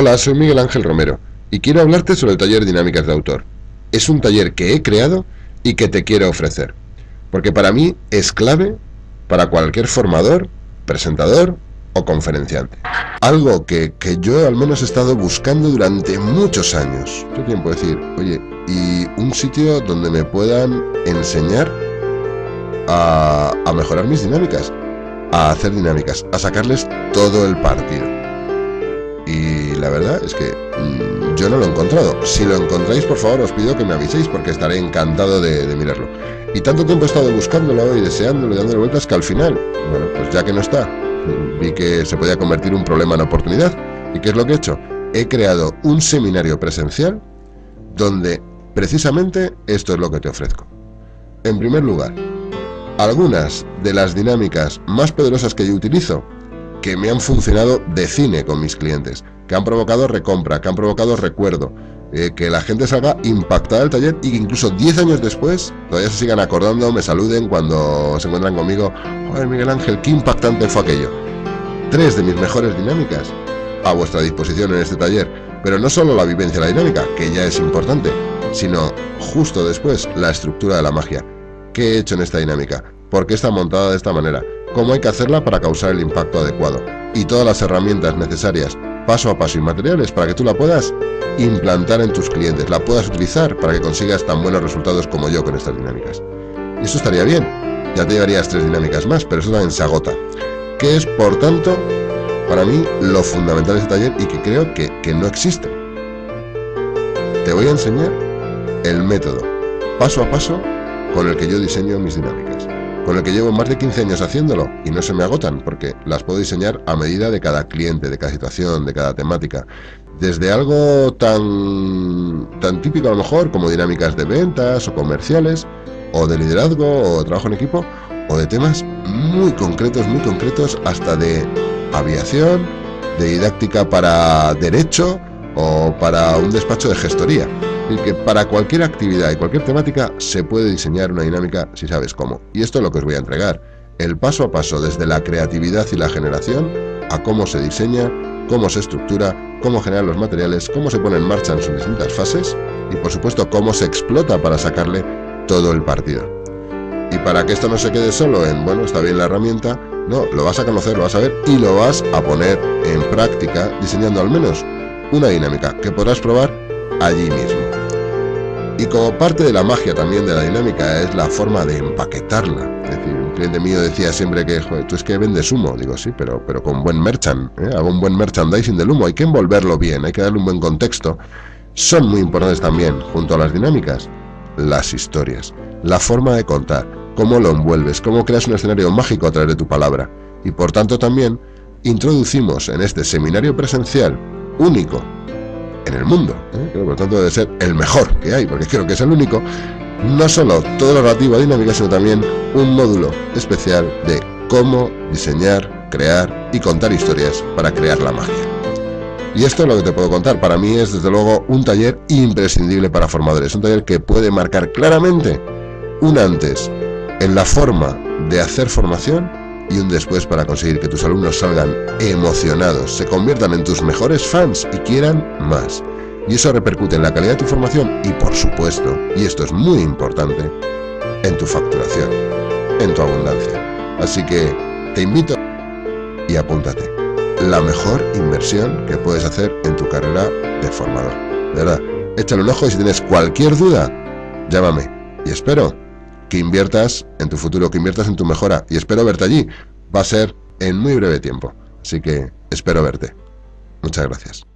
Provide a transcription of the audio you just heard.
Hola, soy Miguel Ángel Romero y quiero hablarte sobre el taller Dinámicas de Autor. Es un taller que he creado y que te quiero ofrecer, porque para mí es clave para cualquier formador, presentador o conferenciante. Algo que, yo al menos he estado buscando durante muchos años. ¿Qué tiempo decir? Oye, y un sitio donde me puedan enseñar a, a mejorar mis dinámicas, a hacer dinámicas, a sacarles todo el partido y la verdad es que mm, yo no lo he encontrado. Si lo encontráis, por favor, os pido que me aviséis porque estaré encantado de, mirarlo. Y tanto tiempo he estado buscándolo y deseándolo y dándole vueltas que al final, bueno, pues ya que no está, vi que se podía convertir un problema en oportunidad. ¿Y qué es lo que he hecho? He creado un seminario presencial donde precisamente esto es lo que te ofrezco. En primer lugar, algunas de las dinámicas más poderosas que yo utilizo que me han funcionado de cine con mis clientes, que han provocado recompra, que han provocado recuerdo, eh, que la gente salga impactada del taller y que incluso 10 años después todavía se sigan acordando, me saluden cuando se encuentran conmigo. Joder, Miguel Ángel, qué impactante fue aquello. Tres de mis mejores dinámicas a vuestra disposición en este taller, pero no solo la vivencia la dinámica, que ya es importante, sino justo después la estructura de la magia. ¿Qué he hecho en esta dinámica? ¿Por qué está montada de esta manera? cómo hay que hacerla para causar el impacto adecuado y todas las herramientas necesarias paso a paso y materiales para que tú la puedas implantar en tus clientes, la puedas utilizar para que consigas tan buenos resultados como yo con estas dinámicas. Y eso estaría bien, ya te llevarías tres dinámicas más, pero eso también se agota. Que es, por tanto, para mí lo fundamental de este taller y que creo que, que no existe. Te voy a enseñar el método, paso a paso, con el que yo diseño mis dinámicas con el que llevo más de 15 años haciéndolo y no se me agotan porque las puedo diseñar a medida de cada cliente, de cada situación, de cada temática. Desde algo tan, tan típico a lo mejor como dinámicas de ventas o comerciales, o de liderazgo o trabajo en equipo, o de temas muy concretos, muy concretos, hasta de aviación, de didáctica para derecho o para un despacho de gestoría que para cualquier actividad y cualquier temática se puede diseñar una dinámica si sabes cómo. Y esto es lo que os voy a entregar. El paso a paso desde la creatividad y la generación a cómo se diseña, cómo se estructura, cómo generar los materiales, cómo se pone en marcha en sus distintas fases y por supuesto cómo se explota para sacarle todo el partido. Y para que esto no se quede solo en, bueno, está bien la herramienta, no, lo vas a conocer, lo vas a ver y lo vas a poner en práctica diseñando al menos una dinámica que podrás probar allí mismo. Y como parte de la magia también de la dinámica es la forma de empaquetarla. Es un cliente mío decía siempre que, joder, tú es que vendes humo. Digo, sí, pero, pero con buen merchant, ¿eh? hago un buen merchandising del humo. Hay que envolverlo bien, hay que darle un buen contexto. Son muy importantes también, junto a las dinámicas, las historias. La forma de contar, cómo lo envuelves, cómo creas un escenario mágico a través de tu palabra. Y por tanto también introducimos en este seminario presencial único en el mundo. ¿eh? por lo tanto debe ser el mejor que hay, porque creo que es el único. No solo todo lo relativo a dinámica, sino también un módulo especial de cómo diseñar, crear y contar historias para crear la magia. Y esto es lo que te puedo contar. Para mí es desde luego un taller imprescindible para formadores. Un taller que puede marcar claramente un antes en la forma de hacer formación y un después para conseguir que tus alumnos salgan emocionados, se conviertan en tus mejores fans y quieran más. Y eso repercute en la calidad de tu formación y por supuesto, y esto es muy importante, en tu facturación, en tu abundancia. Así que te invito y apúntate. La mejor inversión que puedes hacer en tu carrera de formador. De verdad, échale un ojo y si tienes cualquier duda, llámame. Y espero que inviertas en tu futuro, que inviertas en tu mejora y espero verte allí. Va a ser en muy breve tiempo. Así que espero verte. Muchas gracias.